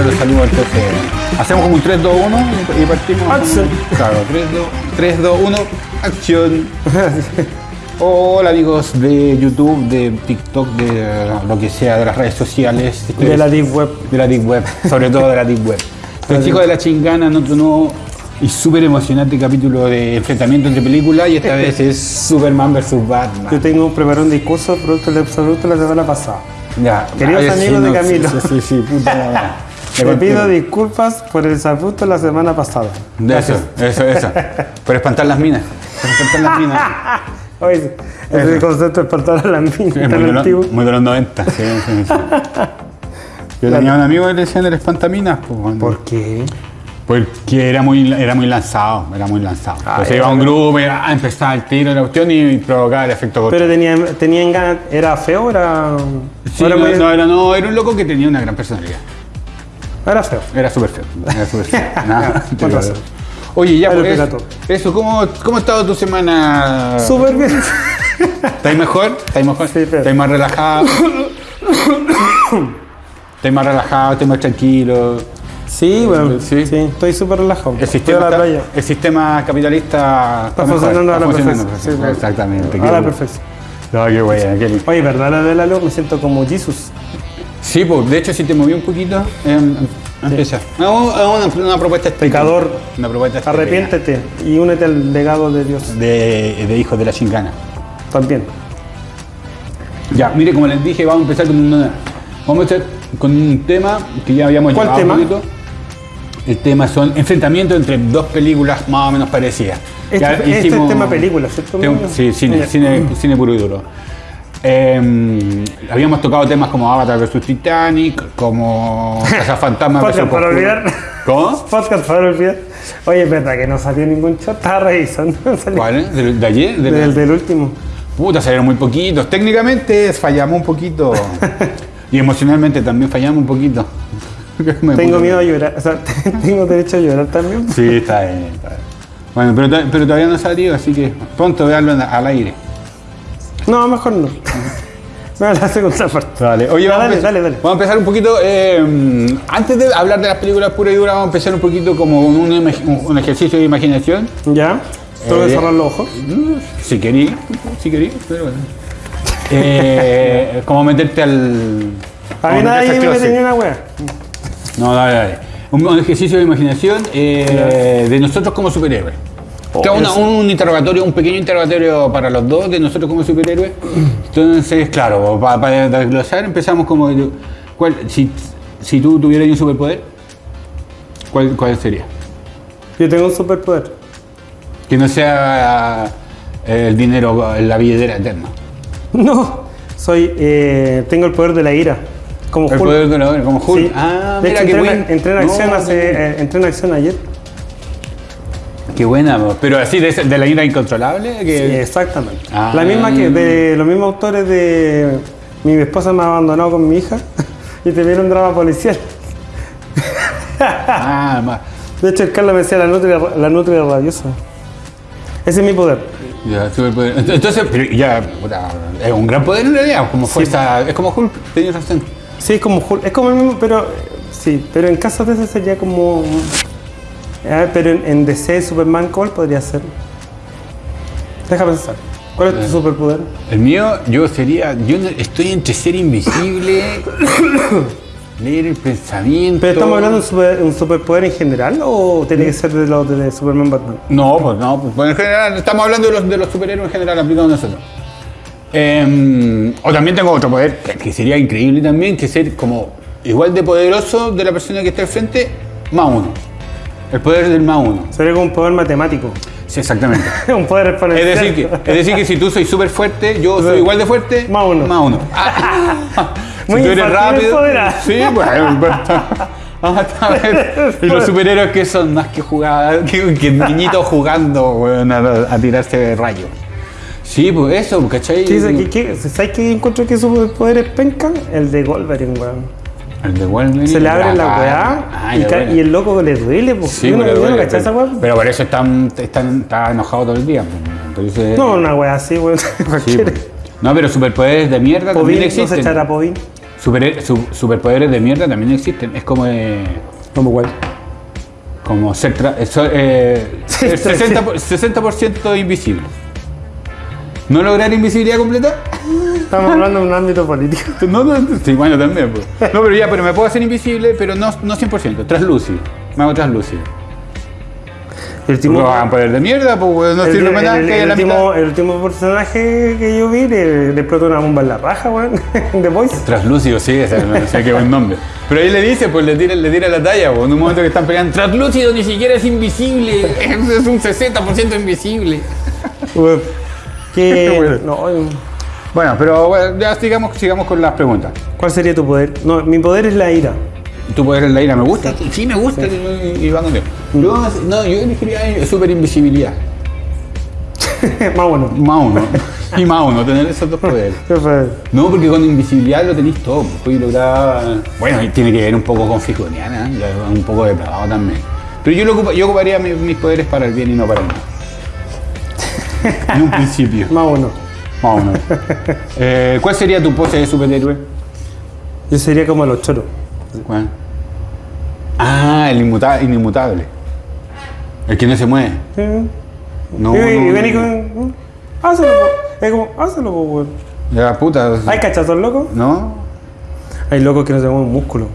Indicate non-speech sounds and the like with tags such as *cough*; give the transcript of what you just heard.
entonces hacemos como un 3, 2, 1 y, partimos. Claro, 3, 2, 3, 2, 1, acción. *laughs* Hola amigos de YouTube, de TikTok, de eh, lo que sea, de las redes sociales. De la Deep Web. De la Deep Web, *laughs* sobre todo de la Deep Web. Los chicos de la chingana otro nuevo y súper emocionante capítulo de enfrentamiento entre películas y esta *laughs* vez es Superman vs Batman. Yo tengo preparado un discurso producto del absoluto la semana pasada. Ya, Queridos amigos de no, Camilo. Sí, sí, sí, puta. Te pido disculpas por el sabuto la semana pasada. De eso, eso, eso. Por espantar las minas. Por espantar las minas. *laughs* Oye, ese concepto de espantar a la mina Sí, muy, de antiguo. muy de los 90. Sí, sí. *laughs* Yo tenía un amigo que le decían el espantaminas. Pues. ¿Por qué? Porque era muy, era muy lanzado, era muy lanzado. Ah, Entonces iba a un grupo, y, ah, empezaba el tiro de la cuestión y provocaba el efecto corto. Pero tenía, tenían ganas, ¿era feo era, Sí, era no, muy- no, era, no, era un loco que tenía una gran personalidad. Era feo? Era súper feo. Era súper feo. *laughs* Nada. Oye, ya, pues, eso, ¿cómo, ¿cómo ha estado tu semana? Súper bien. ¿Estáis mejor? ¿Estáis mejor? Sí, pero- ¿Estáis más relajado? ¿Estáis más relajado? ¿Estáis más tranquilo? Sí, bueno, Sí. sí, estoy súper relajado. El sistema, la playa. el sistema capitalista Está funcionando a la perfección. Sí. Exactamente. A la bueno. perfección. No, qué lindo. Oye, ¿verdad la de la luz? Me siento como Jesus. Sí, pues, de hecho, si te moví un poquito, em, empieza. No, es una, una propuesta. Pecador, Una propuesta arrepiéntete y únete al legado de Dios. De, de hijos de la chingana. También. Ya, mire, como les dije, vamos a empezar con, una, vamos a empezar con un tema que ya habíamos ¿Cuál llevado tema? un poquito. El tema son enfrentamientos entre dos películas más o menos parecidas. Este, Ya este hicimos- es tema película, ¿cierto? Sí, cine, cine, cine puro y duro. Eh, habíamos tocado temas como Avatar vs Titanic, como *laughs* Fantasma vs Podcast para olvidar. ¿Cómo? Podcast para olvidar. Oye, es verdad que no salió ningún chat, estaba revisando. *laughs* Salió ¿Cuál? es? ¿De, de ayer? ¿De la- Del, del último. Puta, salieron muy poquitos. Técnicamente fallamos un poquito. *laughs* y emocionalmente también fallamos un poquito. Tengo miedo a llorar. O sea, tengo derecho a llorar también. Sí, está bien. está bien. Bueno, pero, to- pero todavía no ha salido, así que pronto veanlo al aire. No, mejor no. Me la segunda parte. Dale, oye, Ya, vamos, dale, dale, dale. vamos a empezar un poquito. eh, antes de hablar de las películas puras y duras, vamos a empezar un poquito como un, imag- un- un ejercicio de imaginación. ¿Ya? Tengo que Eh, cerrar los ojos. Si querí, si querí, pero bueno. Eh, como meterte al. A mí nadie me closet. una wea. No, dale, dale. Un, un ejercicio de imaginación eh, de nosotros como superhéroes. Oh, una- eso. un interrogatorio, un pequeño interrogatorio para los dos de nosotros como superhéroes. Entonces, claro, pa- para, desglosar empezamos como... ¿cuál, si, si tú tuvieras un superpoder, ¿cuál, ¿cuál sería? Yo tengo un superpoder. Que no sea eh, el dinero, la billetera eterna. *laughs* No, soy, eh, tengo el poder de la ira. Como El Hulk. poder de la como Hulk. Sí. Ah, de mira hecho, entré, buen. entré en acción No, hace, eh, entré en acción ayer. Qué buena, pero así de, la ira incontrolable. Sí, exactamente. Ah. La misma que de los mismos autores de Mi esposa me ha abandonado con mi hija *laughs* y te viene un drama policial. *laughs* ah, De hecho, el Carlos me decía la nutria, la nutria rabiosa. Ese es mi poder. Ya, superpoder. Ent- Entonces, pero ya, es un gran poder en realidad, como fuerza, es como Hulk, tenías razón. Sí, es como Hulk, es como el mismo, pero sí, pero en caso de ese sería como. A ver, pero en, en DC Superman, ¿cuál podría ser? Deja pensar. ¿Cuál es tu superpoder? El mío, yo sería, yo estoy entre ser invisible, *coughs* leer el pensamiento. ¿Pero estamos hablando de un, super- un superpoder en general o tiene que ser de los de Superman Batman? No, pues no, pues, en general, estamos hablando de los, de los superhéroes en general aplicados a nosotros. Em, o también tengo otro poder, que, que sería increíble también, que ser como igual de poderoso de la persona que está al frente, más uno. El poder del más uno. Sería como un poder matemático. Sí, exactamente. *laughs* un poder Es exponencial. decir, que, es decir que si tú soy súper fuerte, yo soy igual de fuerte, Más uno. Más uno. *laughs* Ah, *laughs* si Muy tú eres rápido. Sí, bueno. pero- Vamos a ver. Y los superhéroes que son más que jugar, que, que niñitos jugando weón, a, a tirarse rayos. Sí, pues eso, ¿cachai? ¿Qué dice? ¿Qué- qué- ¿Sabes qué encuentro que superpoder es penca? El de Wolverine, weón. El de Wolverine. Se le abre la weá ah, y, bueno. el loco le duele, pues. Sí, no, no duele, esa pero, weá. pero por eso están, están, está enojado todo el día. pues, Entonces, No, una weá así, weón. *laughs* sí, pues. No, pero superpoderes de mierda también no se existen. echará. Super- su- superpoderes de mierda también existen. Es como eh, Como igual. como ser tra- eh, so- *laughs* Sí, ser sí, 60%, por- 60% invisible. ¿No lograr invisibilidad completa? Estamos hablando de un ámbito político. *laughs* No, no, sí, bueno, también. pues. No, pero ya, pero me puedo hacer invisible, pero no, no 100%, translúcido. Me hago translúcido. El último, No hagan poder de mierda, pues no sirve para nada. el- que último, el último personaje que yo vi le, le explotó una bomba en la raja, weón. *laughs* The Voice. Translúcido, sí, ese, no sé qué buen nombre. Pero ahí le dice, pues le tira, le tira la talla, pues, en un momento que están peleando. Translúcido ni siquiera es invisible, *laughs* es un 60% invisible. Que. Bueno. no, Bueno, pero bueno, ya sigamos, sigamos con las preguntas. ¿Cuál sería tu poder? No, mi poder es la ira. Tu poder en la ira me gusta, sí me gusta y, y va contigo. Yo, no, yo elegiría super invisibilidad. *laughs* Más bueno. Más uno. Y más uno, tener esos dos poderes. *laughs* No, porque con invisibilidad lo tenéis todo. pues, Puedes lograr. Bueno, y tiene que ver un poco con Fijoniana, ¿eh? Un poco depravado también. Pero yo, lo ocupa- yo ocuparía mi- mis poderes para el bien y no para el mal. *laughs* En un principio. Más bueno. Más o menos. *laughs* Eh, ¿Cuál sería tu pose de superhéroe? Yo sería como los choros. ¿Cuál? Ah, el inmuta- inmutable. El que no se mueve. Sí. No, y, y no, vení no. con. Hazlo, po. Es como, hazlo, weón. Ya, puta. ¿Hay cachazos locos? ¿No? Hay locos que no se mueven músculo.